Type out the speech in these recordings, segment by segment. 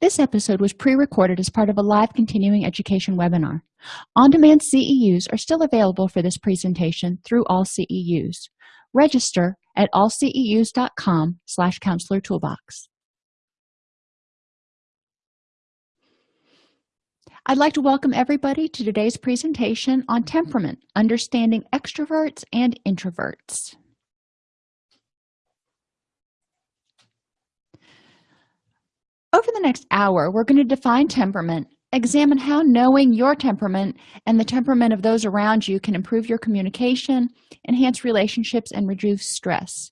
This episode was pre-recorded as part of a live continuing education webinar. On-demand CEUs are still available for this presentation through all CEUs. Register at allceus.com slash counselor toolbox. I'd like to welcome everybody to today's presentation on temperament, understanding extroverts and introverts. Over the next hour, we're going to define temperament, examine how knowing your temperament and the temperament of those around you can improve your communication, enhance relationships, and reduce stress.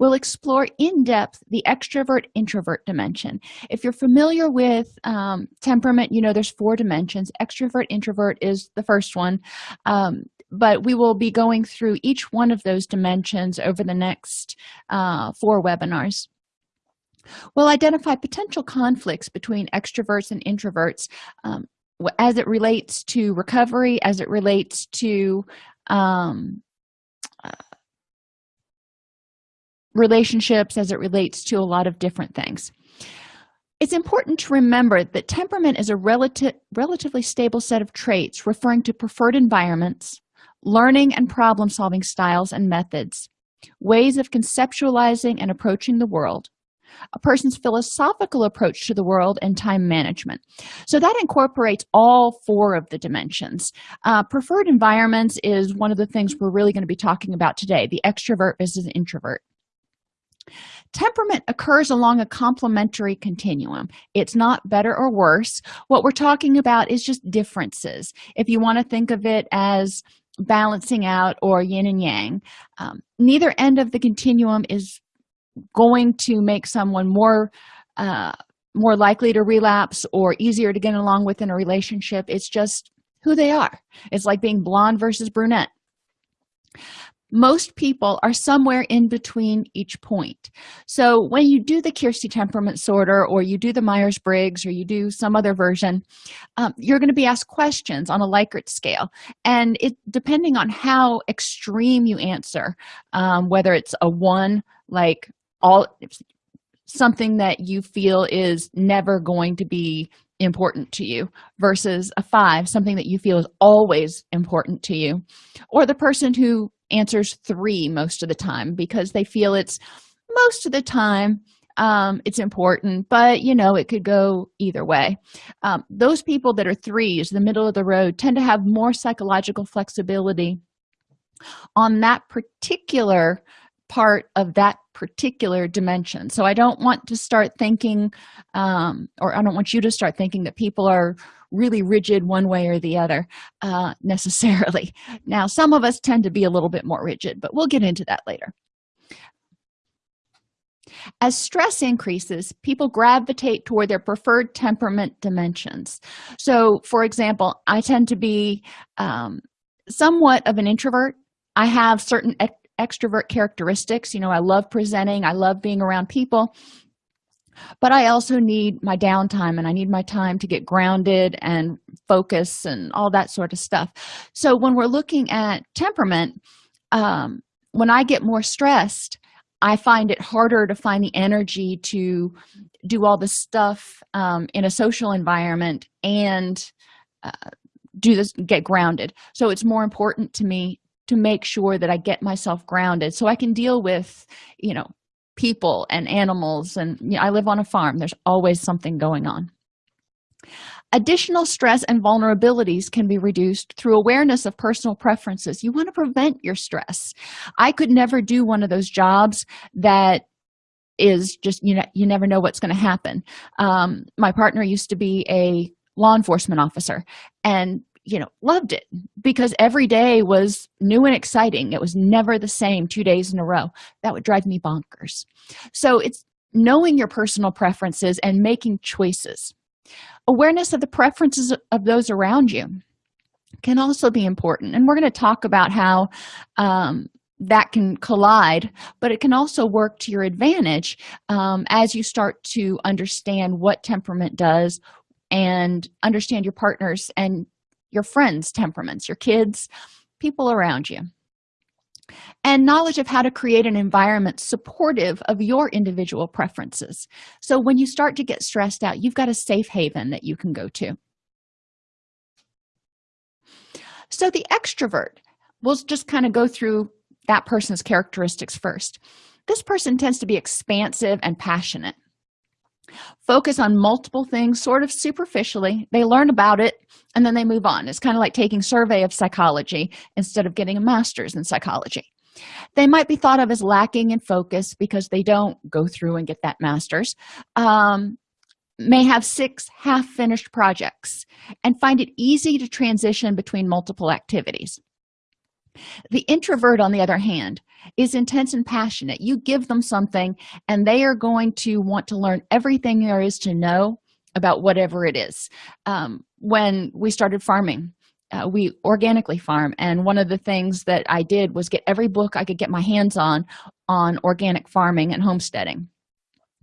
We'll explore in depth the extrovert introvert dimension. If you're familiar with um, temperament, you know there's four dimensions. Extrovert introvert is the first one, um, but we will be going through each one of those dimensions over the next uh, four webinars. We'll identify potential conflicts between extroverts and introverts um, as it relates to recovery, as it relates to um, uh, relationships, as it relates to a lot of different things. It's important to remember that temperament is a relative, relatively stable set of traits referring to preferred environments, learning and problem-solving styles and methods, ways of conceptualizing and approaching the world, a person's philosophical approach to the world and time management. So that incorporates all four of the dimensions. Uh, preferred environments is one of the things we're really going to be talking about today. The extrovert versus introvert. Temperament occurs along a complementary continuum. It's not better or worse. What we're talking about is just differences. If you want to think of it as balancing out or yin and yang um, neither end of the continuum is going to make someone more uh, more likely to relapse or easier to get along with in a relationship. It's just who they are. It's like being blonde versus brunette. Most people are somewhere in between each point. So when you do the Keirsey temperament sorter or you do the myers-briggs or you do some other version um, you're going to be asked questions on a likert scale. And it depending on how extreme you answer um, whether it's a one like all something that you feel is never going to be important to you versus a five something that you feel is always important to you or the person who answers three most of the time because they feel it's most of the time um, it's important but you know it could go either way. Um, those people that are threes the middle of the road tend to have more psychological flexibility on that particular part of that particular dimension. So i don't want to start thinking um, or i don't want you to start thinking that people are really rigid one way or the other uh, necessarily. Now some of us tend to be a little bit more rigid but we'll get into that later. As stress increases people gravitate toward their preferred temperament dimensions. So for example i tend to be um, somewhat of an introvert. I have certain extrovert characteristics. You know i love presenting i love being around people but i also need my downtime and i need my time to get grounded and focus and all that sort of stuff. So when we're looking at temperament um, when i get more stressed i find it harder to find the energy to do all the stuff um, in a social environment and uh, do this get grounded. So it's more important to me to make sure that i get myself grounded. So i can deal with you know people and animals and you know, i live on a farm. There's always something going on. Additional stress and vulnerabilities can be reduced through awareness of personal preferences. You want to prevent your stress. I could never do one of those jobs that is just you know you never know what's going to happen. Um, my partner used to be a law enforcement officer and you know loved it because every day was new and exciting. It was never the same two days in a row. That would drive me bonkers. So it's knowing your personal preferences and making choices. Awareness of the preferences of those around you can also be important. And we're going to talk about how um, that can collide but it can also work to your advantage um, as you start to understand what temperament does and understand your partners and your friends temperaments your kids people around you. And knowledge of how to create an environment supportive of your individual preferences. So when you start to get stressed out you've got a safe haven that you can go to. So the extrovert we'll just kind of go through that person's characteristics first. This person tends to be expansive and passionate focus on multiple things sort of superficially. They learn about it and then they move on. It's kind of like taking survey of psychology instead of getting a master's in psychology. They might be thought of as lacking in focus because they don't go through and get that master's um, may have six half-finished projects and find it easy to transition between multiple activities the introvert on the other hand is intense and passionate. You give them something and they are going to want to learn everything there is to know about whatever it is. Um, when we started farming uh, we organically farm and one of the things that i did was get every book i could get my hands on on organic farming and homesteading.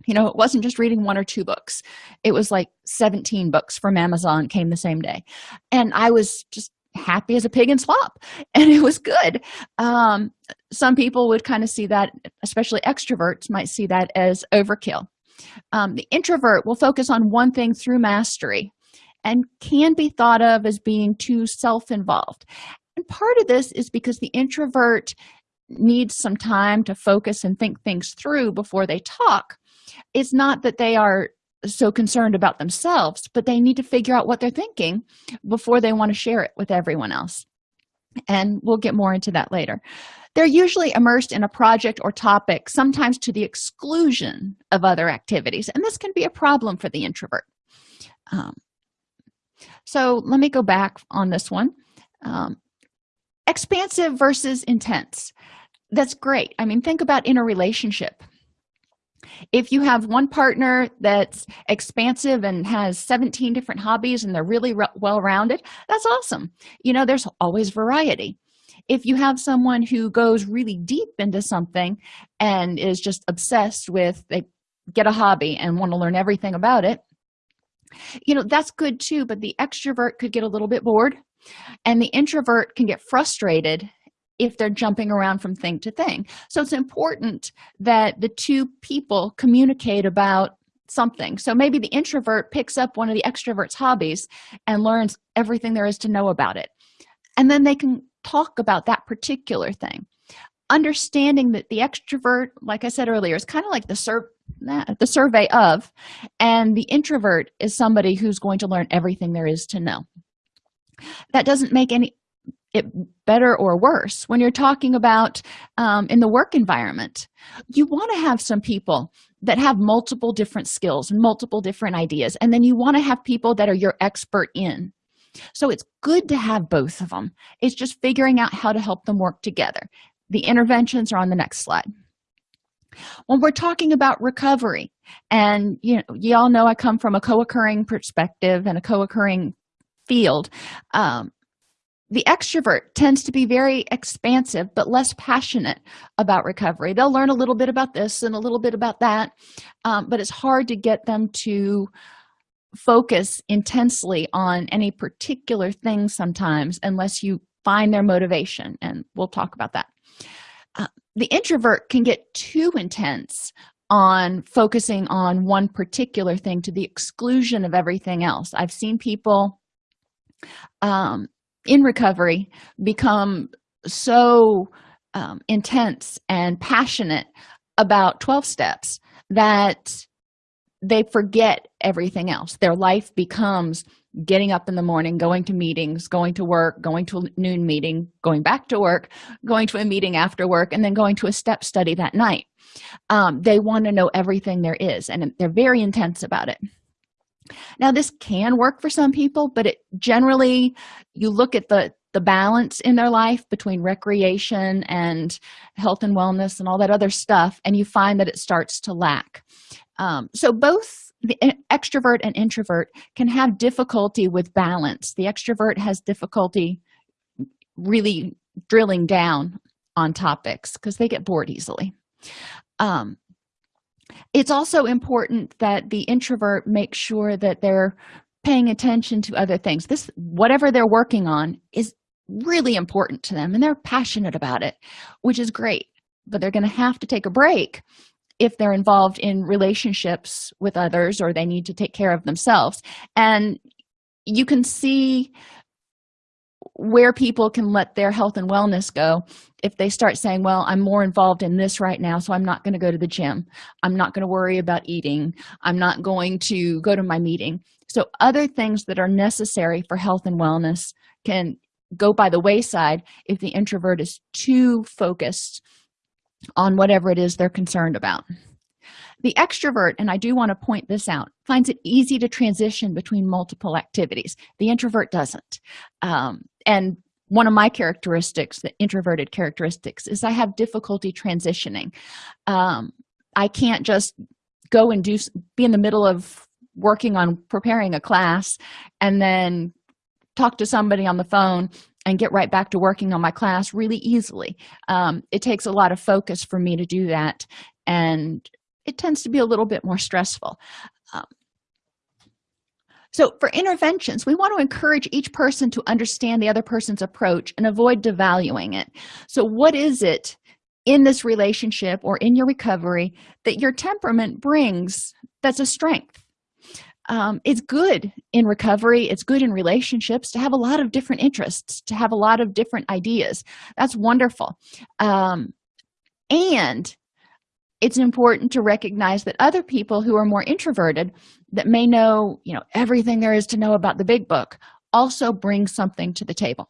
You know it wasn't just reading one or two books. It was like 17 books from amazon came the same day. And i was just happy as a pig in slop and it was good. Um, some people would kind of see that especially extroverts might see that as overkill. Um, the introvert will focus on one thing through mastery and can be thought of as being too self-involved. And part of this is because the introvert needs some time to focus and think things through before they talk. It's not that they are so concerned about themselves but they need to figure out what they're thinking before they want to share it with everyone else. And we'll get more into that later. They're usually immersed in a project or topic sometimes to the exclusion of other activities and this can be a problem for the introvert. Um, so let me go back on this one. Um, expansive versus intense. That's great. I mean think about in a relationship if you have one partner that's expansive and has 17 different hobbies and they're really well rounded that's awesome. You know there's always variety. If you have someone who goes really deep into something and is just obsessed with they get a hobby and want to learn everything about it you know that's good too but the extrovert could get a little bit bored and the introvert can get frustrated if they're jumping around from thing to thing. So it's important that the two people communicate about something. So maybe the introvert picks up one of the extrovert's hobbies and learns everything there is to know about it. And then they can talk about that particular thing. Understanding that the extrovert like i said earlier is kind of like the sur the survey of and the introvert is somebody who's going to learn everything there is to know. That doesn't make any it better or worse when you're talking about um, in the work environment. You want to have some people that have multiple different skills and multiple different ideas and then you want to have people that are your expert in. So it's good to have both of them it's just figuring out how to help them work together. The interventions are on the next slide. When we're talking about recovery and you know you all know i come from a co-occurring perspective and a co-occurring field um, the extrovert tends to be very expansive but less passionate about recovery. They'll learn a little bit about this and a little bit about that um, but it's hard to get them to focus intensely on any particular thing sometimes unless you find their motivation and we'll talk about that. Uh, the introvert can get too intense on focusing on one particular thing to the exclusion of everything else. I've seen people um, in recovery become so um, intense and passionate about 12 steps that they forget everything else. Their life becomes getting up in the morning going to meetings going to work going to a noon meeting going back to work going to a meeting after work and then going to a step study that night. Um, they want to know everything there is and they're very intense about it now this can work for some people but it generally you look at the the balance in their life between recreation and health and wellness and all that other stuff and you find that it starts to lack. Um, so both the extrovert and introvert can have difficulty with balance. The extrovert has difficulty really drilling down on topics because they get bored easily. Um, it's also important that the introvert make sure that they're paying attention to other things. This whatever they're working on is really important to them and they're passionate about it which is great. But they're going to have to take a break if they're involved in relationships with others or they need to take care of themselves. And you can see where people can let their health and wellness go if they start saying well i'm more involved in this right now so i'm not going to go to the gym. I'm not going to worry about eating. I'm not going to go to my meeting. So other things that are necessary for health and wellness can go by the wayside if the introvert is too focused on whatever it is they're concerned about. The extrovert and i do want to point this out finds it easy to transition between multiple activities. The introvert doesn't. Um, and one of my characteristics the introverted characteristics is i have difficulty transitioning. Um, i can't just go and do be in the middle of working on preparing a class and then talk to somebody on the phone and get right back to working on my class really easily. Um, it takes a lot of focus for me to do that and it tends to be a little bit more stressful. Um, so for interventions we want to encourage each person to understand the other person's approach and avoid devaluing it. So what is it in this relationship or in your recovery that your temperament brings that's a strength? Um, it's good in recovery. It's good in relationships to have a lot of different interests to have a lot of different ideas. That's wonderful. Um, and it's important to recognize that other people who are more introverted that may know you know everything there is to know about the big book also bring something to the table.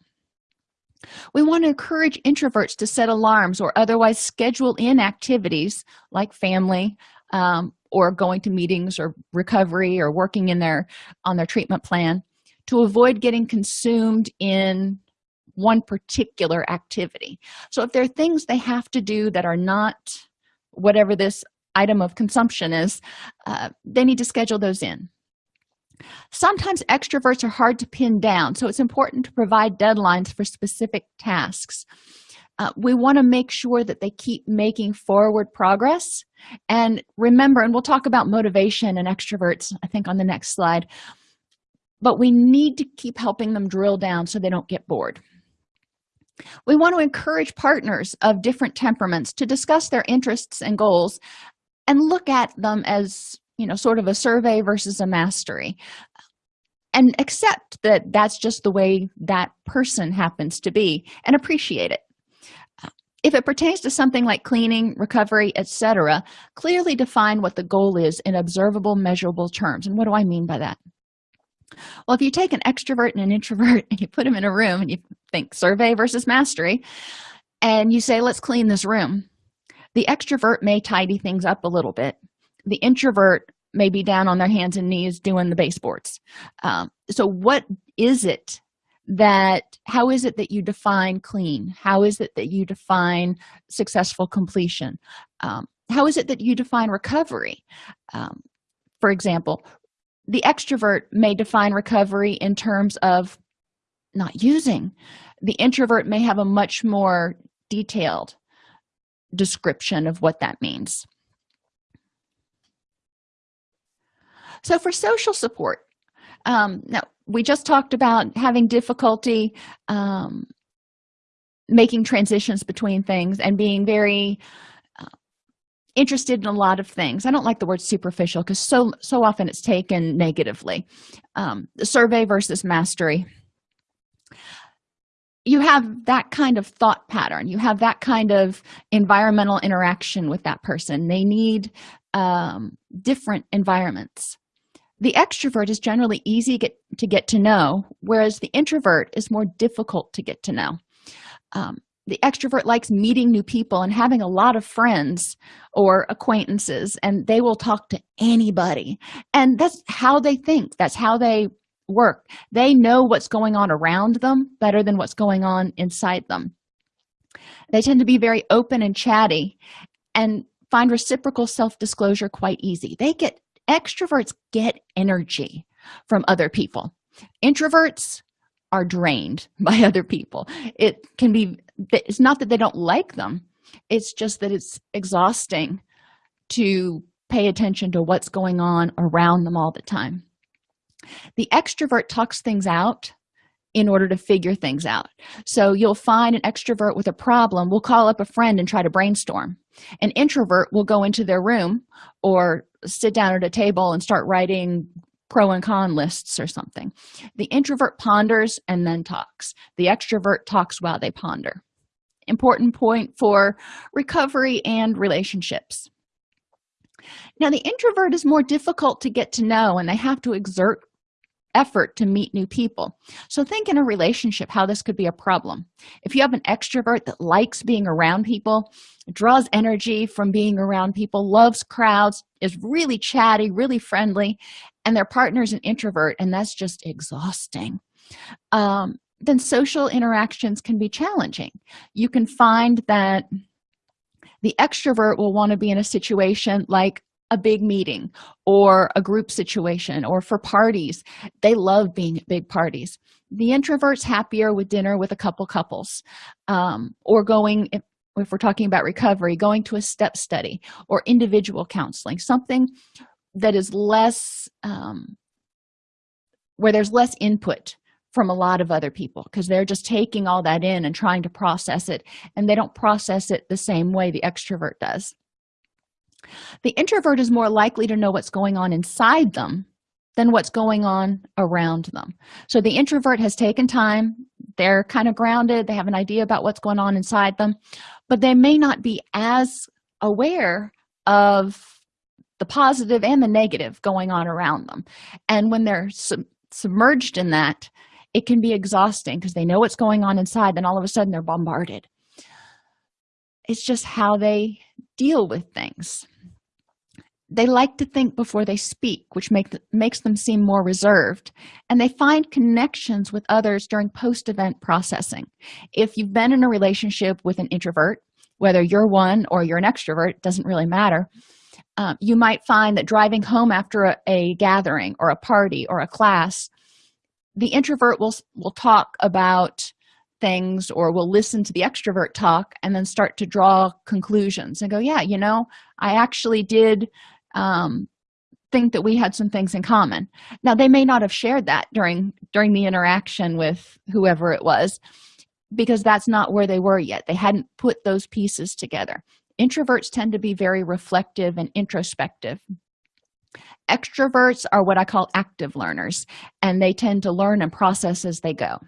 We want to encourage introverts to set alarms or otherwise schedule in activities like family um, or going to meetings or recovery or working in their on their treatment plan to avoid getting consumed in one particular activity. So if there are things they have to do that are not whatever this item of consumption is uh, they need to schedule those in. Sometimes extroverts are hard to pin down so it's important to provide deadlines for specific tasks. Uh, we want to make sure that they keep making forward progress. And remember and we'll talk about motivation and extroverts i think on the next slide but we need to keep helping them drill down so they don't get bored we want to encourage partners of different temperaments to discuss their interests and goals and look at them as you know sort of a survey versus a mastery. And accept that that's just the way that person happens to be and appreciate it. If it pertains to something like cleaning recovery etc clearly define what the goal is in observable measurable terms. And what do i mean by that well if you take an extrovert and an introvert and you put them in a room and you think survey versus mastery and you say let's clean this room the extrovert may tidy things up a little bit. The introvert may be down on their hands and knees doing the baseboards. Um, so what is it that how is it that you define clean? How is it that you define successful completion? Um, how is it that you define recovery? Um, for example the extrovert may define recovery in terms of not using. The introvert may have a much more detailed description of what that means. So for social support um, now we just talked about having difficulty um, making transitions between things and being very interested in a lot of things. I don't like the word superficial because so so often it's taken negatively. Um, the survey versus mastery. You have that kind of thought pattern. You have that kind of environmental interaction with that person. They need um, different environments. The extrovert is generally easy to get, to get to know whereas the introvert is more difficult to get to know. Um, the extrovert likes meeting new people and having a lot of friends or acquaintances and they will talk to anybody. And that's how they think. That's how they work. They know what's going on around them better than what's going on inside them. They tend to be very open and chatty and find reciprocal self-disclosure quite easy. They get extroverts get energy from other people. Introverts are drained by other people. It can be it's not that they don't like them. It's just that it's exhausting to pay attention to what's going on around them all the time. The extrovert talks things out in order to figure things out. So you'll find an extrovert with a problem will call up a friend and try to brainstorm. An introvert will go into their room or sit down at a table and start writing pro and con lists or something. The introvert ponders and then talks. The extrovert talks while they ponder. Important point for recovery and relationships. Now the introvert is more difficult to get to know and they have to exert effort to meet new people. So think in a relationship how this could be a problem. If you have an extrovert that likes being around people draws energy from being around people loves crowds is really chatty really friendly and their partner's an introvert and that's just exhausting. Um, then social interactions can be challenging. You can find that the extrovert will want to be in a situation like a big meeting or a group situation or for parties. They love being at big parties. The introverts happier with dinner with a couple couples um, or going if, if we're talking about recovery going to a step study or individual counseling something that is less um, where there's less input from a lot of other people because they're just taking all that in and trying to process it and they don't process it the same way the extrovert does. The introvert is more likely to know what's going on inside them than what's going on around them. So the introvert has taken time they're kind of grounded they have an idea about what's going on inside them but they may not be as aware of the positive and the negative going on around them. And when they're sub submerged in that it can be exhausting because they know what's going on inside then all of a sudden they're bombarded. It's just how they deal with things. They like to think before they speak which make makes them seem more reserved and they find connections with others during post-event processing. If you've been in a relationship with an introvert whether you're one or you're an extrovert doesn't really matter um, you might find that driving home after a, a gathering or a party or a class the introvert will will talk about things or will listen to the extrovert talk and then start to draw conclusions and go yeah you know i actually did um, think that we had some things in common. Now they may not have shared that during during the interaction with whoever it was because that's not where they were yet. They hadn't put those pieces together introverts tend to be very reflective and introspective. Extroverts are what i call active learners and they tend to learn and process as they go.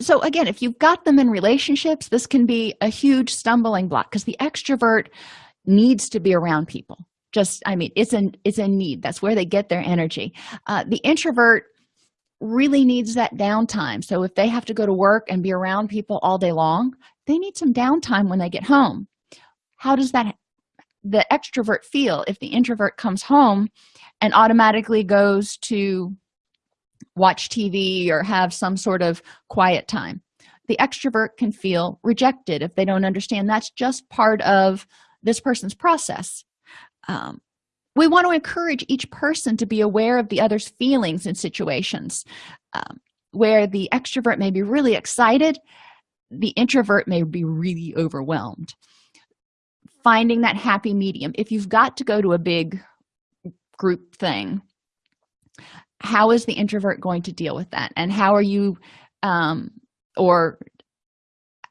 So again if you've got them in relationships this can be a huge stumbling block because the extrovert needs to be around people. Just i mean it's an it's a need. That's where they get their energy. Uh, the introvert really needs that downtime. So if they have to go to work and be around people all day long they need some downtime when they get home. How does that the extrovert feel if the introvert comes home and automatically goes to watch tv or have some sort of quiet time? The extrovert can feel rejected if they don't understand that's just part of this person's process. Um, we want to encourage each person to be aware of the other's feelings in situations um, where the extrovert may be really excited the introvert may be really overwhelmed. Finding that happy medium. If you've got to go to a big group thing how is the introvert going to deal with that? And how are you um or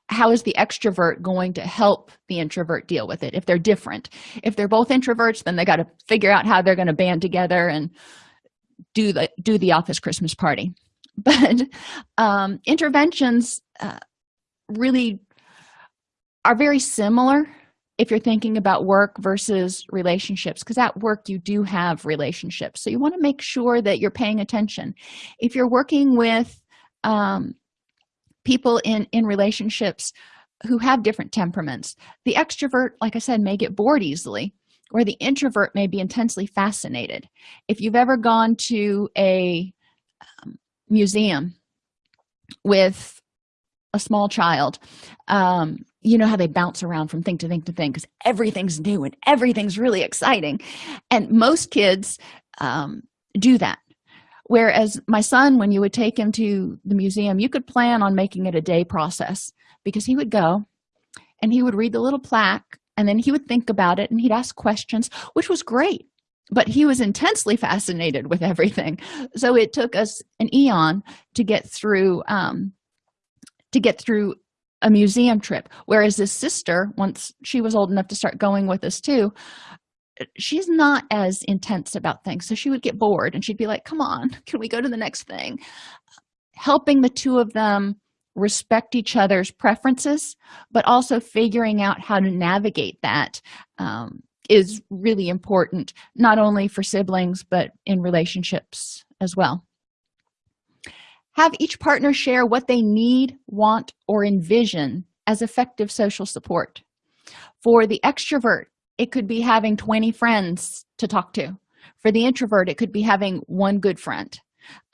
how is the extrovert going to help the introvert deal with it if they're different? If they're both introverts then they got to figure out how they're going to band together and do the do the office christmas party. But um interventions uh, really are very similar if you're thinking about work versus relationships because at work you do have relationships. So you want to make sure that you're paying attention. If you're working with um, people in in relationships who have different temperaments. The extrovert like i said may get bored easily or the introvert may be intensely fascinated. If you've ever gone to a um, museum with a small child um, you know how they bounce around from thing to thing to thing because everything's new and everything's really exciting. And most kids um, do that whereas my son when you would take him to the museum you could plan on making it a day process because he would go and he would read the little plaque and then he would think about it and he'd ask questions which was great. But he was intensely fascinated with everything. So it took us an eon to get through um, to get through a museum trip. Whereas his sister once she was old enough to start going with us too she's not as intense about things. So she would get bored and she'd be like come on can we go to the next thing? Helping the two of them respect each other's preferences but also figuring out how to navigate that um, is really important not only for siblings but in relationships as well. Have each partner share what they need want or envision as effective social support. For the extrovert it could be having 20 friends to talk to. For the introvert it could be having one good friend.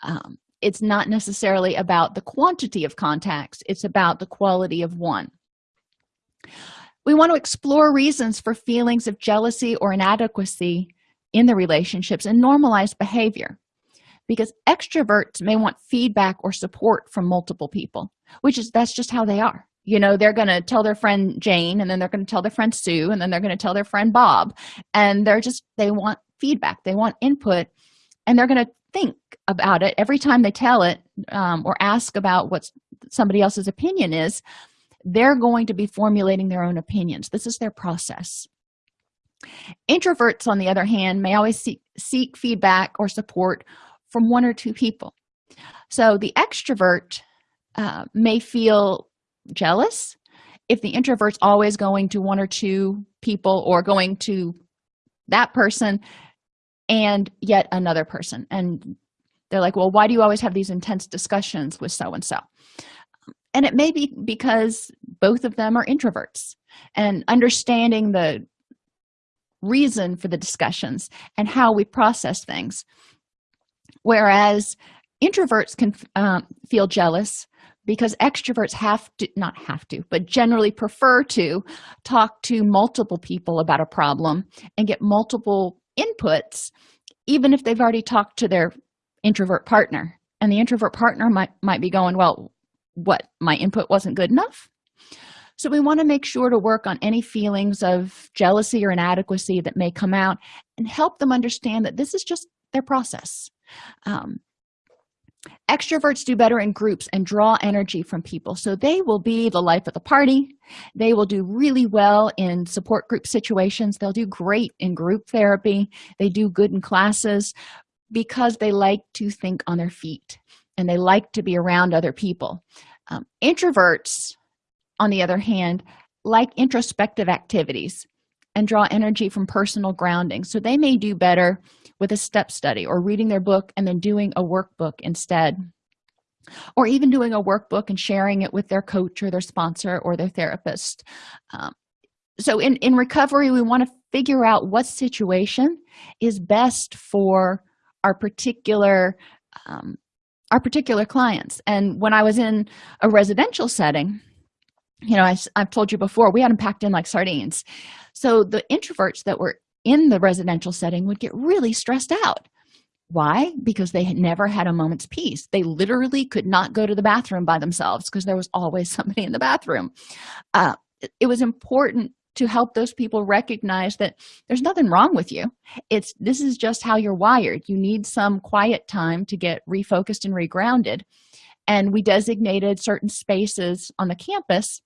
Um, it's not necessarily about the quantity of contacts it's about the quality of one. We want to explore reasons for feelings of jealousy or inadequacy in the relationships and normalize behavior. Because extroverts may want feedback or support from multiple people which is that's just how they are you know they're going to tell their friend jane and then they're going to tell their friend sue and then they're going to tell their friend bob. And they're just they want feedback they want input and they're going to think about it. Every time they tell it um, or ask about what somebody else's opinion is they're going to be formulating their own opinions. This is their process. Introverts on the other hand may always seek, seek feedback or support from one or two people. So the extrovert uh, may feel jealous. If the introvert's always going to one or two people or going to that person and yet another person and they're like well why do you always have these intense discussions with so and so? And it may be because both of them are introverts and understanding the reason for the discussions and how we process things. Whereas introverts can um, feel jealous because extroverts have to not have to but generally prefer to talk to multiple people about a problem and get multiple inputs even if they've already talked to their introvert partner. And the introvert partner might might be going well what? My input wasn't good enough? So we want to make sure to work on any feelings of jealousy or inadequacy that may come out and help them understand that this is just their process. Um, extroverts do better in groups and draw energy from people. So they will be the life of the party. They will do really well in support group situations. They'll do great in group therapy. They do good in classes because they like to think on their feet and they like to be around other people. Um, introverts on the other hand like introspective activities and draw energy from personal grounding. So they may do better with a step study or reading their book and then doing a workbook instead. Or even doing a workbook and sharing it with their coach or their sponsor or their therapist. Um, so in in recovery we want to figure out what situation is best for our particular um, our particular clients. And when i was in a residential setting you know I, i've told you before we had them packed in like sardines. So the introverts that were in the residential setting would get really stressed out. Why? Because they had never had a moment's peace. They literally could not go to the bathroom by themselves because there was always somebody in the bathroom. Uh, it was important to help those people recognize that there's nothing wrong with you. It's this is just how you're wired. You need some quiet time to get refocused and regrounded. And we designated certain spaces on the campus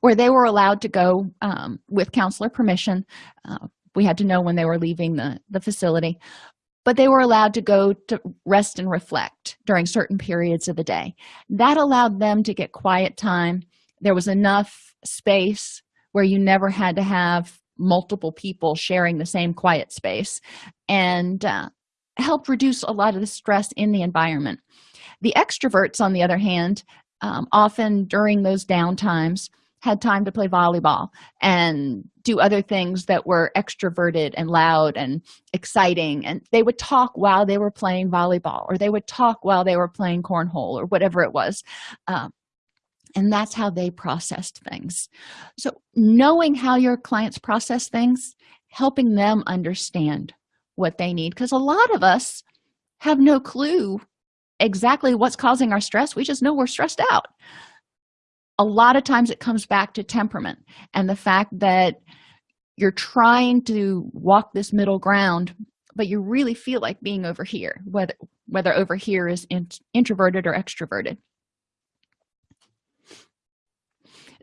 where they were allowed to go um, with counselor permission. Uh, we had to know when they were leaving the the facility. But they were allowed to go to rest and reflect during certain periods of the day. That allowed them to get quiet time. There was enough space where you never had to have multiple people sharing the same quiet space and uh, helped reduce a lot of the stress in the environment. The extroverts on the other hand um, often during those downtimes had time to play volleyball and do other things that were extroverted and loud and exciting. And they would talk while they were playing volleyball or they would talk while they were playing cornhole or whatever it was. Um, and that's how they processed things. So knowing how your clients process things helping them understand what they need because a lot of us have no clue exactly what's causing our stress. We just know we're stressed out. A lot of times it comes back to temperament and the fact that you're trying to walk this middle ground but you really feel like being over here whether whether over here is in, introverted or extroverted.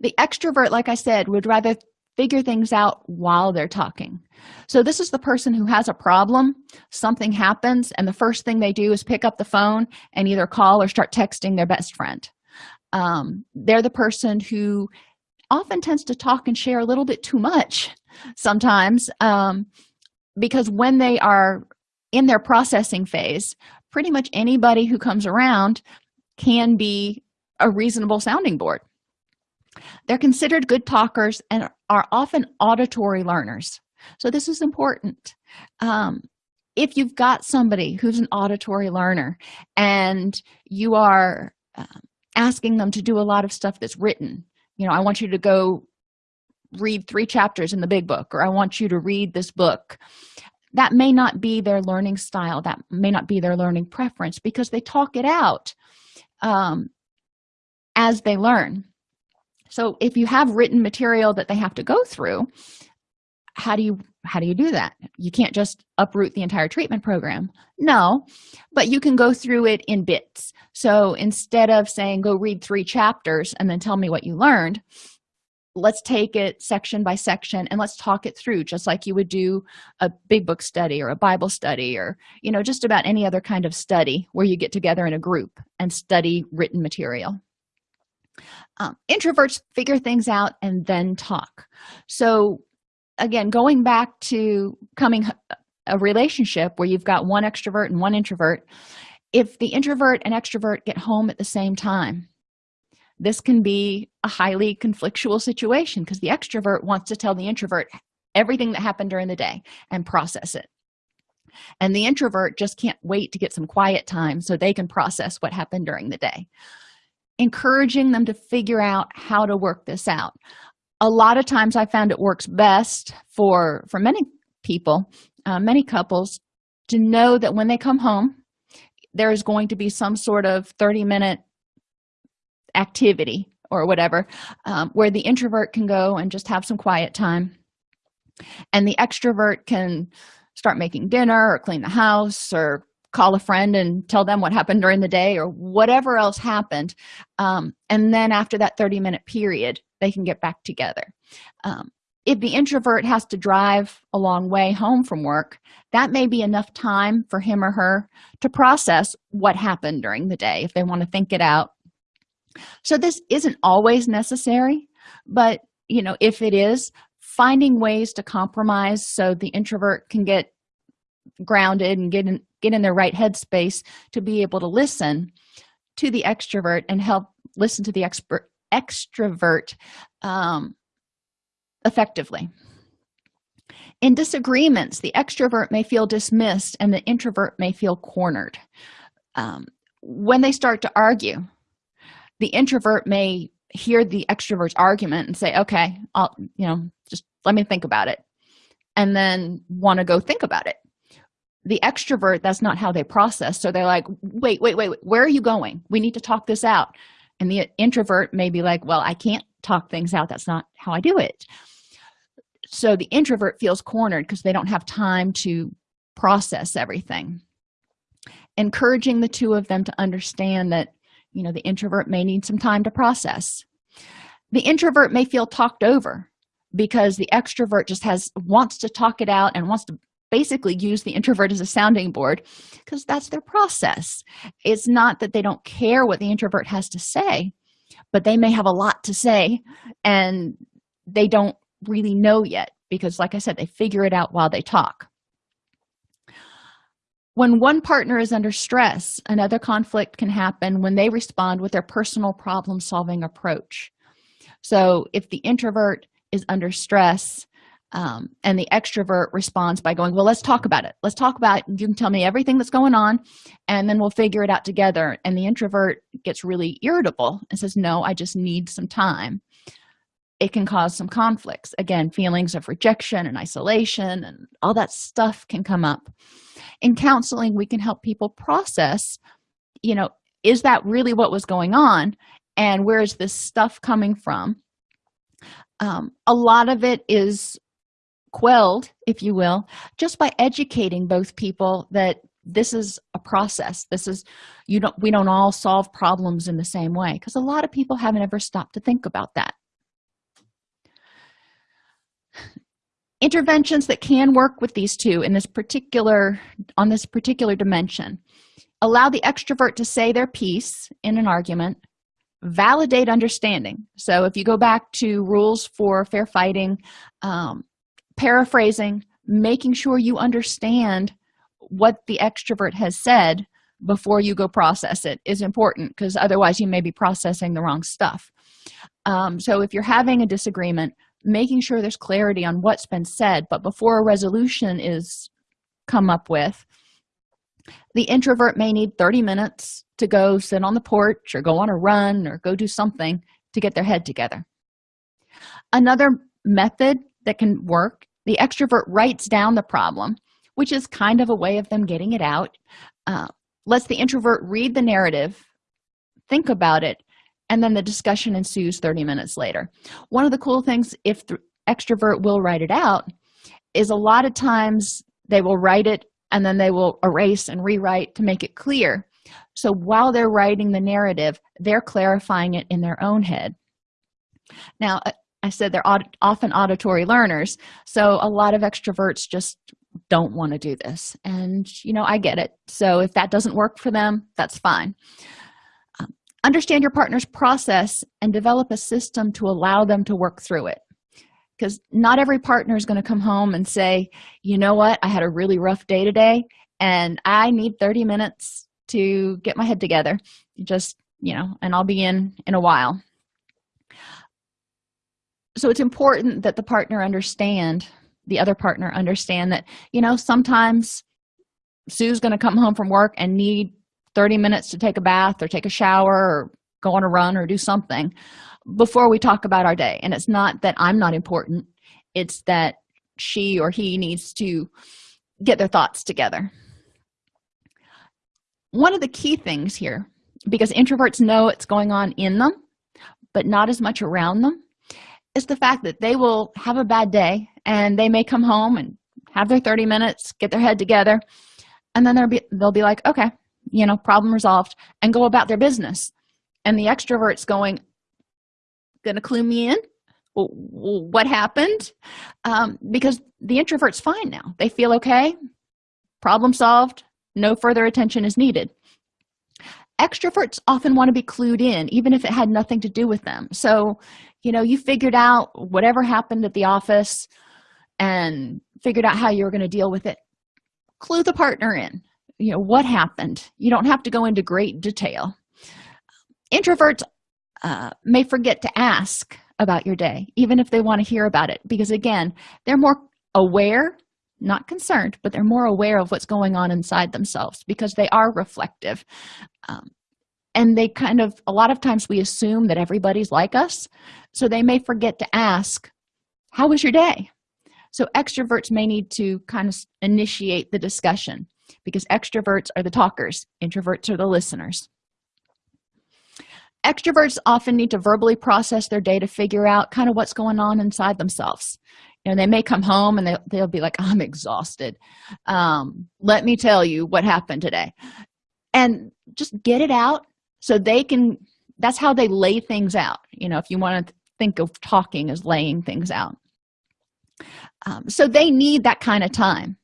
The extrovert like i said would rather figure things out while they're talking. So this is the person who has a problem something happens and the first thing they do is pick up the phone and either call or start texting their best friend. Um, they're the person who often tends to talk and share a little bit too much sometimes um, because when they are in their processing phase pretty much anybody who comes around can be a reasonable sounding board they're considered good talkers and are often auditory learners. So this is important. Um, if you've got somebody who's an auditory learner and you are uh, asking them to do a lot of stuff that's written you know i want you to go read three chapters in the big book or i want you to read this book that may not be their learning style. That may not be their learning preference because they talk it out um, as they learn so if you have written material that they have to go through how do you how do you do that? You can't just uproot the entire treatment program. No but you can go through it in bits. So instead of saying go read three chapters and then tell me what you learned let's take it section by section and let's talk it through just like you would do a big book study or a bible study or you know just about any other kind of study where you get together in a group and study written material um, introverts figure things out and then talk. So again going back to coming a relationship where you've got one extrovert and one introvert if the introvert and extrovert get home at the same time this can be a highly conflictual situation because the extrovert wants to tell the introvert everything that happened during the day and process it. And the introvert just can't wait to get some quiet time so they can process what happened during the day encouraging them to figure out how to work this out. A lot of times i found it works best for for many people uh, many couples to know that when they come home there is going to be some sort of 30 minute activity or whatever um, where the introvert can go and just have some quiet time. And the extrovert can start making dinner or clean the house or call a friend and tell them what happened during the day or whatever else happened um, and then after that 30 minute period they can get back together. Um, if the introvert has to drive a long way home from work that may be enough time for him or her to process what happened during the day if they want to think it out. So this isn't always necessary but you know if it is finding ways to compromise so the introvert can get grounded and get in get in their right headspace to be able to listen to the extrovert and help listen to the expert extrovert um, effectively. In disagreements the extrovert may feel dismissed and the introvert may feel cornered. Um, when they start to argue the introvert may hear the extrovert's argument and say okay i'll you know just let me think about it and then want to go think about it the extrovert that's not how they process. So they're like wait wait wait where are you going? We need to talk this out. And the introvert may be like well i can't talk things out. That's not how i do it. So the introvert feels cornered because they don't have time to process everything. Encouraging the two of them to understand that you know the introvert may need some time to process. The introvert may feel talked over because the extrovert just has wants to talk it out and wants to basically use the introvert as a sounding board because that's their process. It's not that they don't care what the introvert has to say but they may have a lot to say and they don't really know yet because like i said they figure it out while they talk. When one partner is under stress another conflict can happen when they respond with their personal problem solving approach. So if the introvert is under stress um, and the extrovert responds by going well let's talk about it. Let's talk about it. you can tell me everything that's going on and then we'll figure it out together. And the introvert gets really irritable and says no i just need some time. It can cause some conflicts. Again feelings of rejection and isolation and all that stuff can come up. In counseling we can help people process you know is that really what was going on and where is this stuff coming from? Um, a lot of it is quelled if you will just by educating both people that this is a process. This is you don't we don't all solve problems in the same way because a lot of people haven't ever stopped to think about that. Interventions that can work with these two in this particular on this particular dimension. Allow the extrovert to say their piece in an argument. Validate understanding. So if you go back to rules for fair fighting um, paraphrasing making sure you understand what the extrovert has said before you go process it is important because otherwise you may be processing the wrong stuff. Um, so if you're having a disagreement making sure there's clarity on what's been said but before a resolution is come up with the introvert may need 30 minutes to go sit on the porch or go on a run or go do something to get their head together. Another method that can work. The extrovert writes down the problem which is kind of a way of them getting it out. Uh, lets the introvert read the narrative think about it and then the discussion ensues 30 minutes later. One of the cool things if the extrovert will write it out is a lot of times they will write it and then they will erase and rewrite to make it clear. So while they're writing the narrative they're clarifying it in their own head. Now i said they're often auditory learners so a lot of extroverts just don't want to do this. And you know i get it. So if that doesn't work for them that's fine. Um, understand your partner's process and develop a system to allow them to work through it. Because not every partner is going to come home and say you know what? I had a really rough day today and i need 30 minutes to get my head together. Just you know and i'll be in in a while so it's important that the partner understand the other partner understand that you know sometimes sue's going to come home from work and need 30 minutes to take a bath or take a shower or go on a run or do something before we talk about our day. And it's not that i'm not important. It's that she or he needs to get their thoughts together. One of the key things here because introverts know it's going on in them but not as much around them is the fact that they will have a bad day and they may come home and have their 30 minutes get their head together and then they'll be they'll be like okay you know problem resolved and go about their business. And the extroverts going gonna clue me in? What happened? Um, because the introvert's fine now. They feel okay problem solved no further attention is needed. Extroverts often want to be clued in even if it had nothing to do with them. So you know you figured out whatever happened at the office and figured out how you were going to deal with it. Clue the partner in you know what happened. You don't have to go into great detail. Introverts uh, may forget to ask about your day even if they want to hear about it because again they're more aware not concerned but they're more aware of what's going on inside themselves because they are reflective. Um, and they kind of a lot of times we assume that everybody's like us so they may forget to ask how was your day? So extroverts may need to kind of initiate the discussion because extroverts are the talkers introverts are the listeners. Extroverts often need to verbally process their day to figure out kind of what's going on inside themselves. You know they may come home and they, they'll be like i'm exhausted. Um, let me tell you what happened today. And just get it out so they can that's how they lay things out you know if you want to think of talking as laying things out. Um, so they need that kind of time.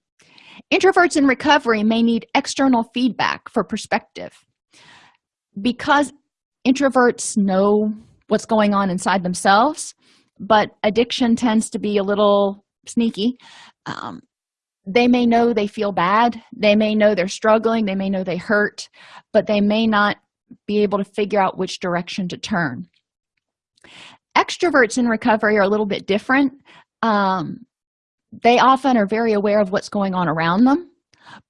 Introverts in recovery may need external feedback for perspective. Because introverts know what's going on inside themselves but addiction tends to be a little sneaky um, they may know they feel bad they may know they're struggling they may know they hurt but they may not be able to figure out which direction to turn. Extroverts in recovery are a little bit different. Um, they often are very aware of what's going on around them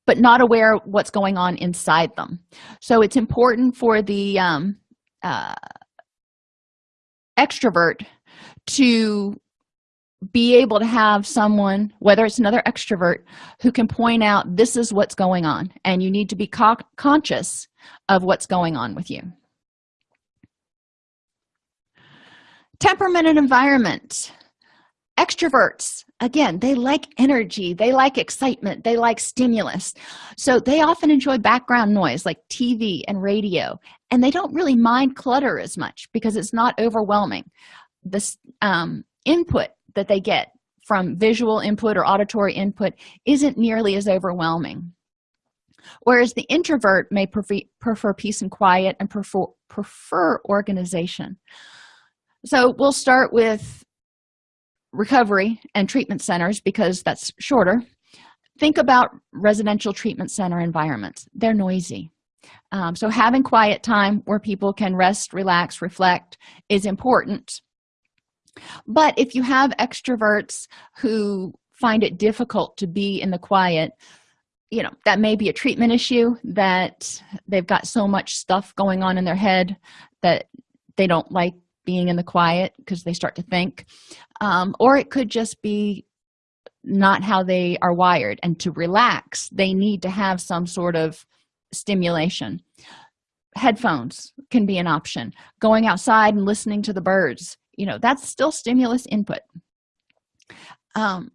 but not aware of what's going on inside them. So it's important for the um, uh, extrovert to be able to have someone whether it's another extrovert who can point out this is what's going on and you need to be co conscious of what's going on with you. Temperament and environment. Extroverts again they like energy they like excitement they like stimulus. So they often enjoy background noise like tv and radio and they don't really mind clutter as much because it's not overwhelming. This um, input that they get from visual input or auditory input isn't nearly as overwhelming. Whereas the introvert may prefer, peace and quiet and prefer, prefer organization. So we'll start with recovery and treatment centers because that's shorter. Think about residential treatment center environments. They're noisy. Um, so having quiet time where people can rest relax reflect is important but if you have extroverts who find it difficult to be in the quiet you know that may be a treatment issue that they've got so much stuff going on in their head that they don't like being in the quiet because they start to think. Um, or it could just be not how they are wired. And to relax they need to have some sort of stimulation. Headphones can be an option. Going outside and listening to the birds you know that's still stimulus input. Um,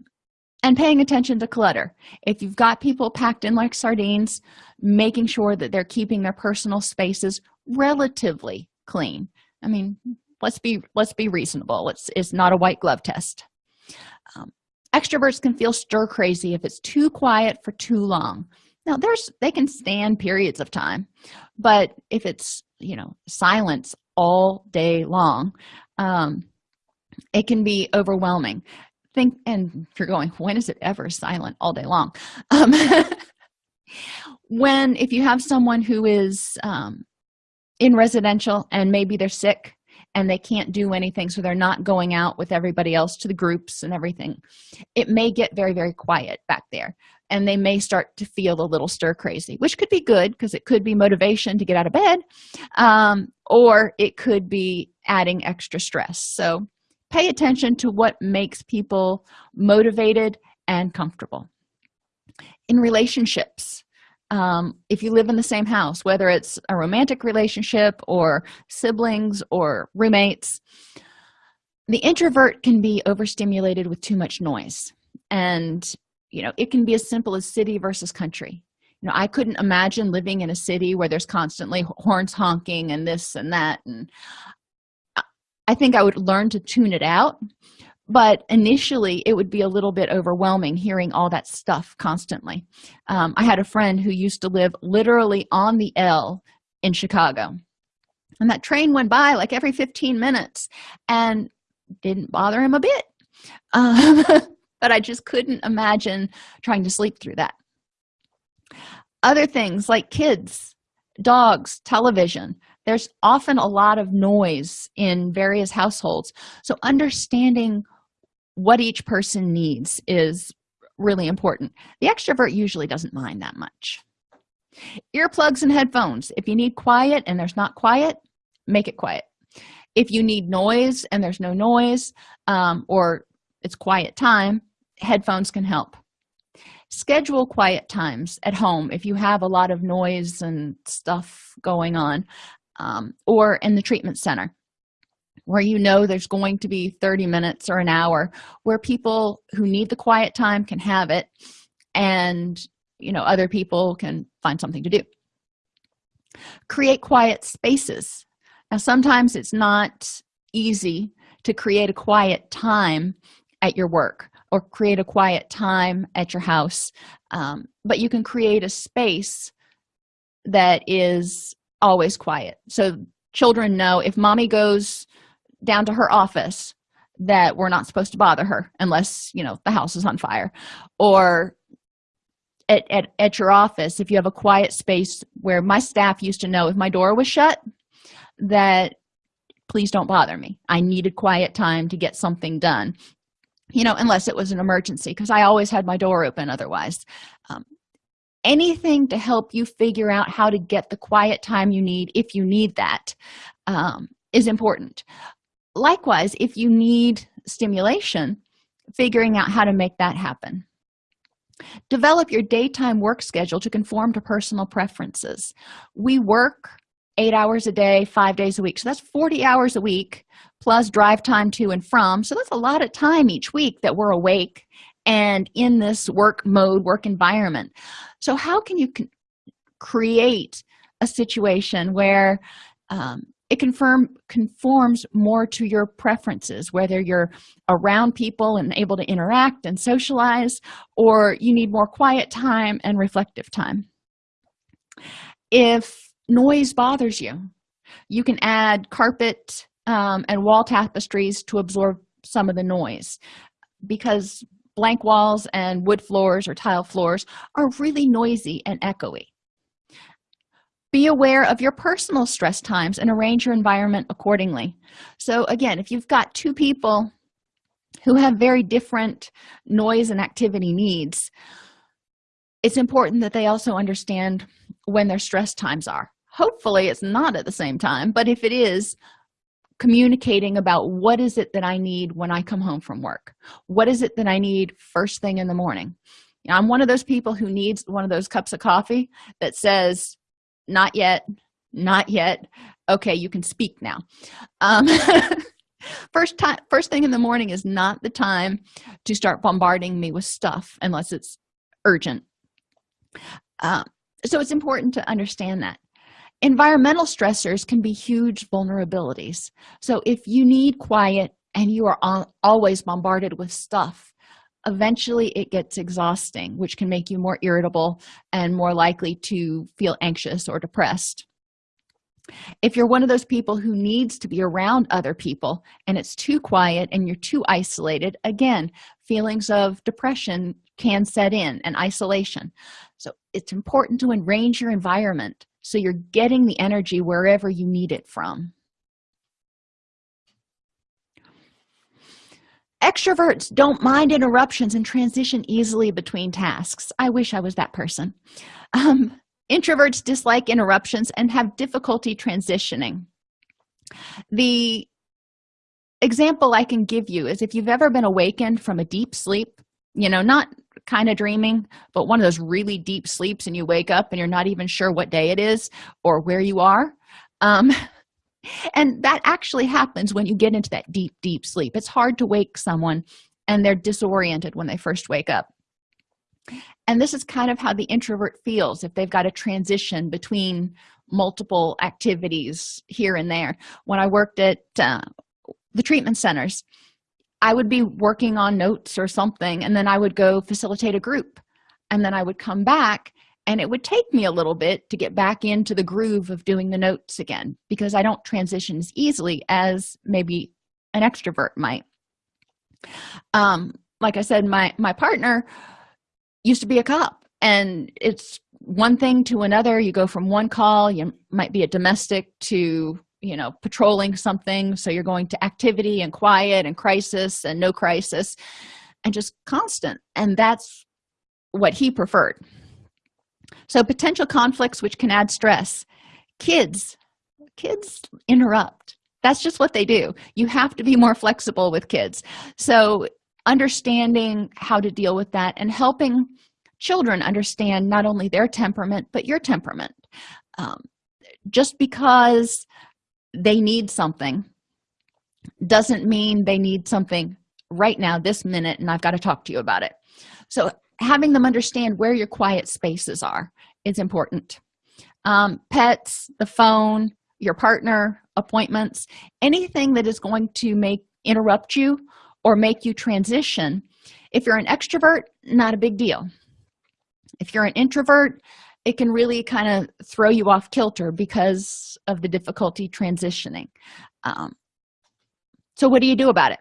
and paying attention to clutter. If you've got people packed in like sardines making sure that they're keeping their personal spaces relatively clean. I mean let's be let's be reasonable. It's it's not a white glove test. Um, extroverts can feel stir crazy if it's too quiet for too long. Now there's they can stand periods of time but if it's you know silence all day long um it can be overwhelming. Think and you're going when is it ever silent all day long? Um when if you have someone who is um in residential and maybe they're sick and they can't do anything so they're not going out with everybody else to the groups and everything it may get very very quiet back there and they may start to feel a little stir crazy which could be good because it could be motivation to get out of bed um, or it could be adding extra stress. So pay attention to what makes people motivated and comfortable. In relationships um, if you live in the same house whether it's a romantic relationship or siblings or roommates the introvert can be overstimulated with too much noise. And you know it can be as simple as city versus country. You know i couldn't imagine living in a city where there's constantly horns honking and this and that and i think i would learn to tune it out but initially it would be a little bit overwhelming hearing all that stuff constantly. Um, i had a friend who used to live literally on the l in chicago and that train went by like every 15 minutes and didn't bother him a bit. Um, but i just couldn't imagine trying to sleep through that. Other things like kids dogs television there's often a lot of noise in various households. So understanding what each person needs is really important. The extrovert usually doesn't mind that much. Earplugs and headphones. If you need quiet and there's not quiet make it quiet. If you need noise and there's no noise um, or it's quiet time. Headphones can help. Schedule quiet times at home if you have a lot of noise and stuff going on um, or in the treatment center where you know there's going to be 30 minutes or an hour where people who need the quiet time can have it and you know other people can find something to do. Create quiet spaces. Now sometimes it's not easy to create a quiet time at your work or create a quiet time at your house. Um, but you can create a space that is always quiet. So children know if mommy goes down to her office that we're not supposed to bother her unless you know the house is on fire. Or at, at, at your office if you have a quiet space where my staff used to know if my door was shut that please don't bother me. I needed quiet time to get something done you know unless it was an emergency because i always had my door open otherwise. Um, anything to help you figure out how to get the quiet time you need if you need that um, is important. Likewise if you need stimulation figuring out how to make that happen. Develop your daytime work schedule to conform to personal preferences. We work eight hours a day five days a week so that's 40 hours a week plus drive time to and from. So that's a lot of time each week that we're awake and in this work mode work environment. So how can you create a situation where um, it confirm conforms more to your preferences whether you're around people and able to interact and socialize or you need more quiet time and reflective time? If noise bothers you you can add carpet um, and wall tapestries to absorb some of the noise. Because blank walls and wood floors or tile floors are really noisy and echoey. Be aware of your personal stress times and arrange your environment accordingly. So again if you've got two people who have very different noise and activity needs it's important that they also understand when their stress times are. Hopefully it's not at the same time but if it is communicating about what is it that i need when i come home from work? What is it that i need first thing in the morning? You know, i'm one of those people who needs one of those cups of coffee that says not yet not yet. Okay you can speak now. Um, first time first thing in the morning is not the time to start bombarding me with stuff unless it's urgent. Um, so it's important to understand that environmental stressors can be huge vulnerabilities. So if you need quiet and you are always bombarded with stuff eventually it gets exhausting which can make you more irritable and more likely to feel anxious or depressed. If you're one of those people who needs to be around other people and it's too quiet and you're too isolated again feelings of depression can set in and isolation. So it's important to arrange your environment so you're getting the energy wherever you need it from. Extroverts don't mind interruptions and transition easily between tasks. I wish i was that person. Um, introverts dislike interruptions and have difficulty transitioning. The example i can give you is if you've ever been awakened from a deep sleep you know not kind of dreaming but one of those really deep sleeps and you wake up and you're not even sure what day it is or where you are um, and that actually happens when you get into that deep deep sleep. It's hard to wake someone and they're disoriented when they first wake up. And this is kind of how the introvert feels if they've got a transition between multiple activities here and there. When i worked at uh, the treatment centers i would be working on notes or something and then i would go facilitate a group and then i would come back and it would take me a little bit to get back into the groove of doing the notes again because i don't transition as easily as maybe an extrovert might. Um like i said my my partner used to be a cop and it's one thing to another. You go from one call you might be a domestic to you know patrolling something. So you're going to activity and quiet and crisis and no crisis and just constant. And that's what he preferred. So potential conflicts which can add stress. Kids kids interrupt. That's just what they do. You have to be more flexible with kids. So understanding how to deal with that and helping children understand not only their temperament but your temperament. Um, just because they need something doesn't mean they need something right now this minute and i've got to talk to you about it. So having them understand where your quiet spaces are is important. Um, pets the phone your partner appointments anything that is going to make interrupt you or make you transition. If you're an extrovert not a big deal. If you're an introvert it can really kind of throw you off kilter because of the difficulty transitioning um, so what do you do about it?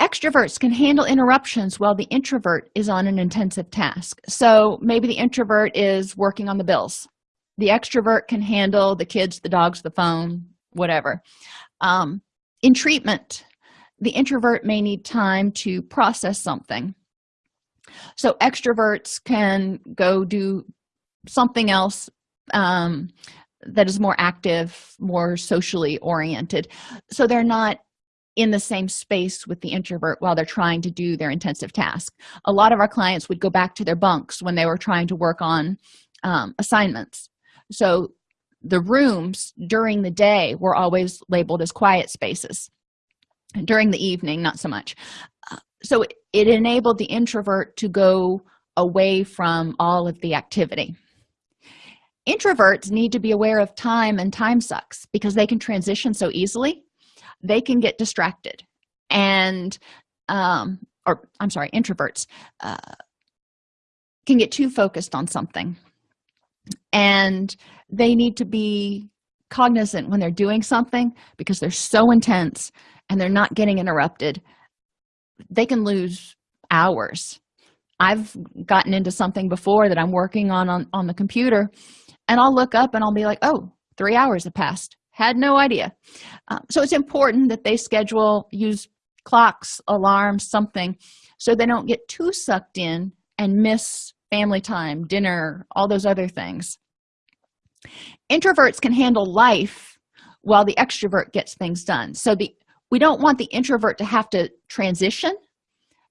Extroverts can handle interruptions while the introvert is on an intensive task so maybe the introvert is working on the bills. The extrovert can handle the kids the dogs the phone whatever. Um, in treatment the introvert may need time to process something so extroverts can go do something else um, that is more active more socially oriented. So they're not in the same space with the introvert while they're trying to do their intensive task. A lot of our clients would go back to their bunks when they were trying to work on um, assignments. So the rooms during the day were always labeled as quiet spaces. During the evening not so much so it, enabled the introvert to go away from all of the activity. Introverts need to be aware of time and time sucks because they can transition so easily. They can get distracted. And um or i'm sorry introverts uh, can get too focused on something. And they need to be cognizant when they're doing something because they're so intense and they're not getting interrupted they can lose hours. I've gotten into something before that i'm working on on, on the computer and i'll look up and i'll be like oh three hours have passed. Had no idea. Um, so it's important that they schedule use clocks alarms something so they don't get too sucked in and miss family time dinner all those other things. Introverts can handle life while the extrovert gets things done. So the we don't want the introvert to have to transition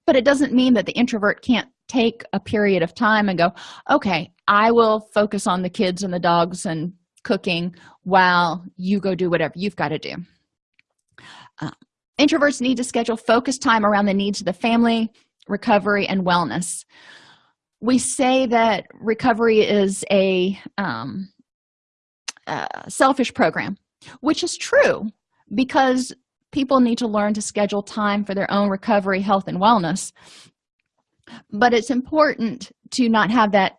but it doesn't mean that the introvert can't take a period of time and go okay i will focus on the kids and the dogs and cooking while you go do whatever you've got to do. Uh, introverts need to schedule focus time around the needs of the family recovery and wellness. We say that recovery is a um, uh, selfish program which is true because people need to learn to schedule time for their own recovery health and wellness. But it's important to not have that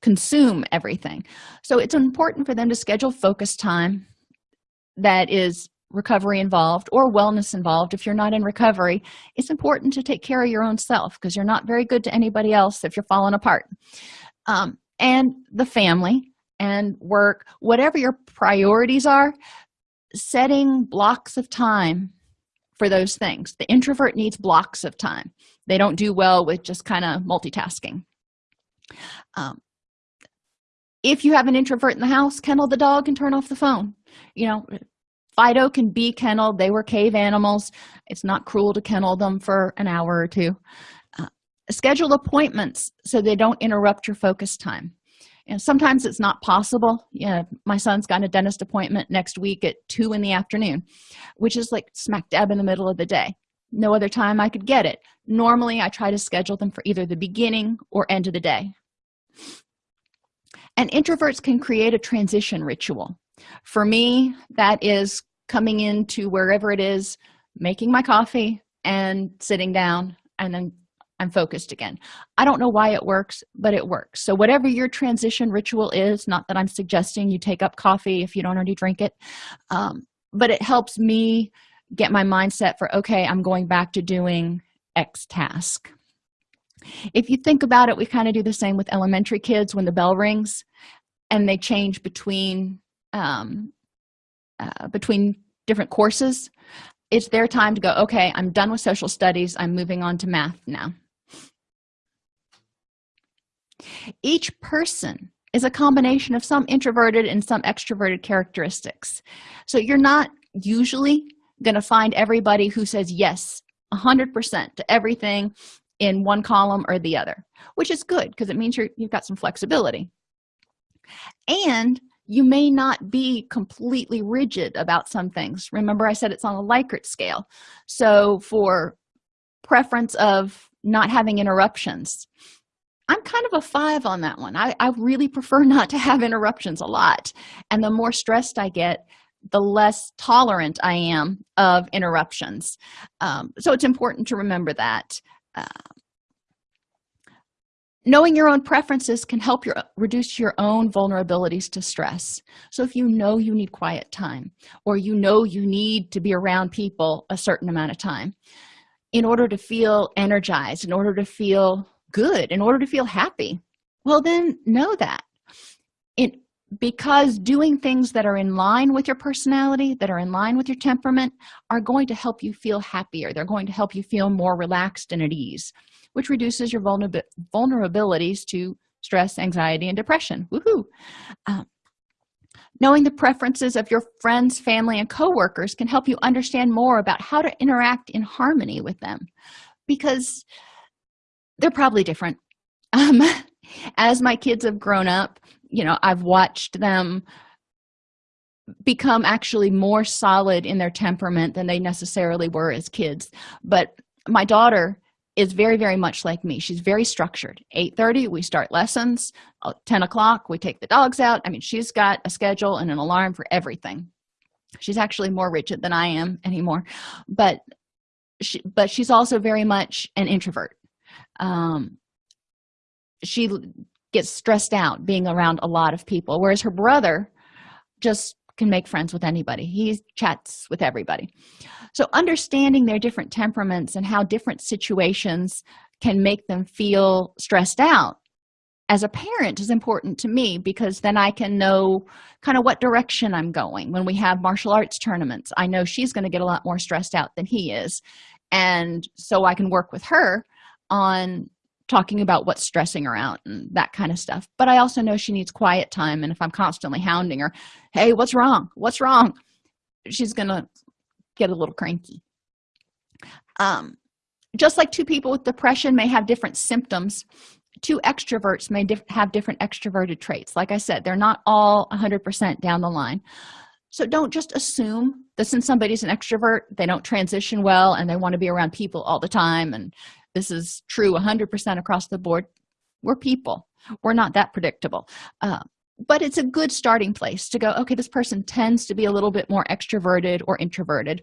consume everything. So it's important for them to schedule focus time that is recovery involved or wellness involved. If you're not in recovery it's important to take care of your own self because you're not very good to anybody else if you're falling apart. Um, and the family and work whatever your priorities are setting blocks of time for those things. The introvert needs blocks of time. They don't do well with just kind of multitasking. Um, if you have an introvert in the house kennel the dog and turn off the phone. You know fido can be kenneled they were cave animals. It's not cruel to kennel them for an hour or two. Uh, schedule appointments so they don't interrupt your focus time and sometimes it's not possible. Yeah my son's got a dentist appointment next week at two in the afternoon which is like smack dab in the middle of the day. No other time i could get it. Normally i try to schedule them for either the beginning or end of the day. And introverts can create a transition ritual. For me that is coming into wherever it is making my coffee and sitting down and then i'm focused again. I don't know why it works but it works. So whatever your transition ritual is not that i'm suggesting you take up coffee if you don't already drink it um, but it helps me get my mindset for okay i'm going back to doing x task. If you think about it we kind of do the same with elementary kids when the bell rings and they change between um, uh, between different courses. It's their time to go okay i'm done with social studies. I'm moving on to math now each person is a combination of some introverted and some extroverted characteristics. So you're not usually going to find everybody who says yes 100% to everything in one column or the other which is good because it means you're you've got some flexibility. And you may not be completely rigid about some things. Remember i said it's on a likert scale. So for preference of not having interruptions i'm kind of a five on that one. I, I really prefer not to have interruptions a lot. And the more stressed i get the less tolerant i am of interruptions. Um, so it's important to remember that uh, knowing your own preferences can help your reduce your own vulnerabilities to stress. So if you know you need quiet time or you know you need to be around people a certain amount of time in order to feel energized in order to feel good in order to feel happy. Well then know that. It because doing things that are in line with your personality that are in line with your temperament are going to help you feel happier. They're going to help you feel more relaxed and at ease which reduces your vulnerabilities to stress anxiety and depression. Woohoo! Um, knowing the preferences of your friends family and co-workers can help you understand more about how to interact in harmony with them. Because they're probably different. Um, as my kids have grown up you know i've watched them become actually more solid in their temperament than they necessarily were as kids. But my daughter is very very much like me. She's very structured. 8 30 we start lessons. Uh, 10 o'clock we take the dogs out. I mean she's got a schedule and an alarm for everything. She's actually more rigid than i am anymore. But she but she's also very much an introvert um she gets stressed out being around a lot of people whereas her brother just can make friends with anybody. He chats with everybody. So understanding their different temperaments and how different situations can make them feel stressed out as a parent is important to me because then i can know kind of what direction i'm going. When we have martial arts tournaments i know she's going to get a lot more stressed out than he is and so i can work with her on talking about what's stressing her out and that kind of stuff. But i also know she needs quiet time and if i'm constantly hounding her hey what's wrong? What's wrong? she's gonna get a little cranky. Um just like two people with depression may have different symptoms two extroverts may have different extroverted traits. Like i said they're not all 100 percent down the line. So don't just assume that since somebody's an extrovert they don't transition well and they want to be around people all the time and this is true 100 percent across the board. We're people. We're not that predictable. Uh, but it's a good starting place to go okay this person tends to be a little bit more extroverted or introverted.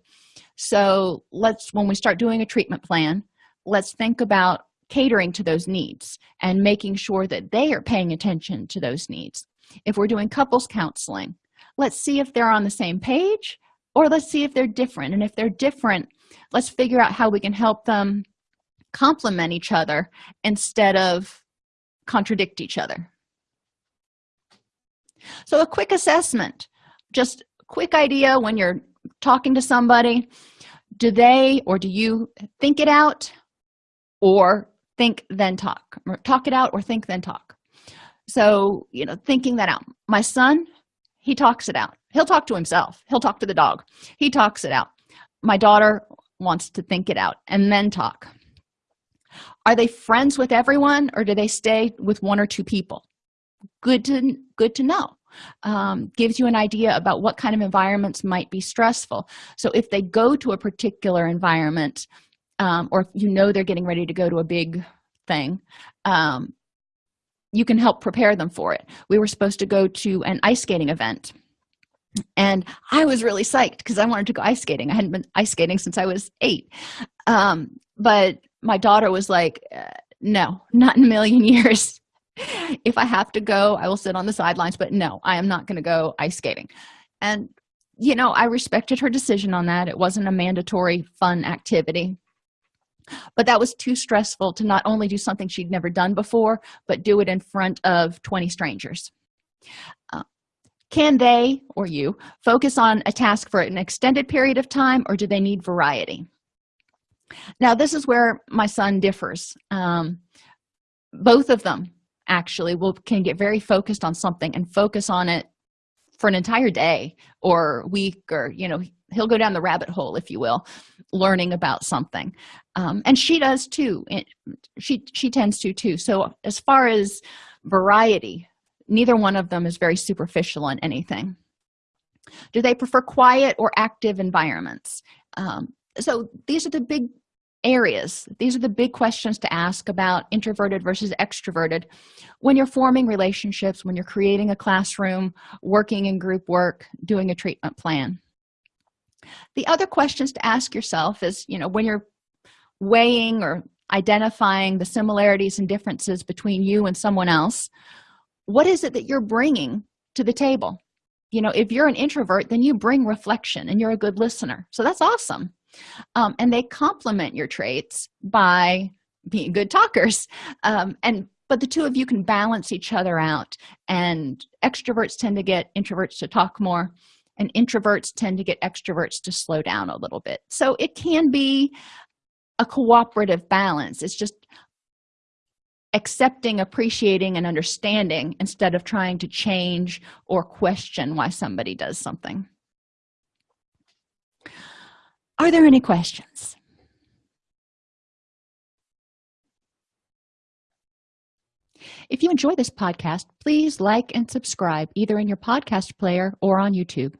So let's when we start doing a treatment plan let's think about catering to those needs and making sure that they are paying attention to those needs. If we're doing couples counseling let's see if they're on the same page or let's see if they're different. And if they're different let's figure out how we can help them complement each other instead of contradict each other. So a quick assessment just quick idea when you're talking to somebody do they or do you think it out or think then talk or talk it out or think then talk? So you know thinking that out. My son he talks it out. He'll talk to himself. He'll talk to the dog. He talks it out. My daughter wants to think it out and then talk are they friends with everyone or do they stay with one or two people? Good to good to know. Um, gives you an idea about what kind of environments might be stressful. So if they go to a particular environment um, or you know they're getting ready to go to a big thing um, you can help prepare them for it. We were supposed to go to an ice skating event and i was really psyched because i wanted to go ice skating. I hadn't been ice skating since i was eight. Um, but my daughter was like uh, no not in a million years. If i have to go i will sit on the sidelines but no i am not going to go ice skating. And you know i respected her decision on that. It wasn't a mandatory fun activity. But that was too stressful to not only do something she'd never done before but do it in front of 20 strangers. Uh, can they or you focus on a task for an extended period of time or do they need variety? Now this is where my son differs. Um, both of them actually will can get very focused on something and focus on it for an entire day or week or you know he'll go down the rabbit hole if you will learning about something. Um, and she does too. It, she she tends to too. So as far as variety neither one of them is very superficial on anything. Do they prefer quiet or active environments? Um, so these are the big areas. These are the big questions to ask about introverted versus extroverted. When you're forming relationships when you're creating a classroom working in group work doing a treatment plan. The other questions to ask yourself is you know when you're weighing or identifying the similarities and differences between you and someone else what is it that you're bringing to the table? You know if you're an introvert then you bring reflection and you're a good listener. So that's awesome. Um, and they complement your traits by being good talkers. Um, and but the two of you can balance each other out and extroverts tend to get introverts to talk more and introverts tend to get extroverts to slow down a little bit. So it can be a cooperative balance. It's just accepting appreciating and understanding instead of trying to change or question why somebody does something. Are there any questions? If you enjoy this podcast please like and subscribe either in your podcast player or on youtube.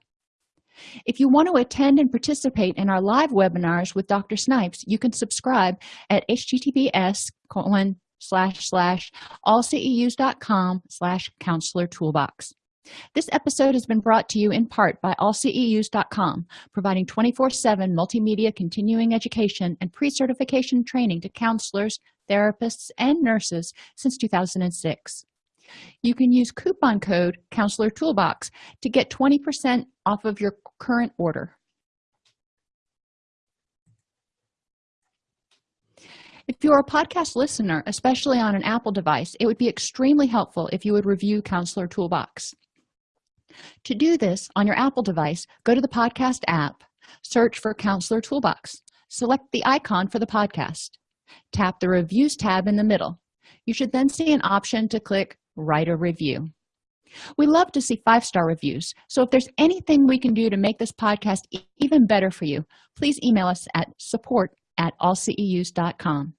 If you want to attend and participate in our live webinars with dr snipes you can subscribe at https slash slash allceus.com slash counselor toolbox. This episode has been brought to you in part by allceus.com providing 24-7 multimedia continuing education and pre-certification training to counselors therapists and nurses since 2006 you can use coupon code counselor toolbox to get 20 percent off of your current order if you're a podcast listener especially on an apple device it would be extremely helpful if you would review counselor toolbox. To do this on your apple device go to the podcast app search for counselor toolbox select the icon for the podcast tap the reviews tab in the middle. You should then see an option to click write a review. We love to see five-star reviews so if there's anything we can do to make this podcast even better for you please email us at support at allceus.com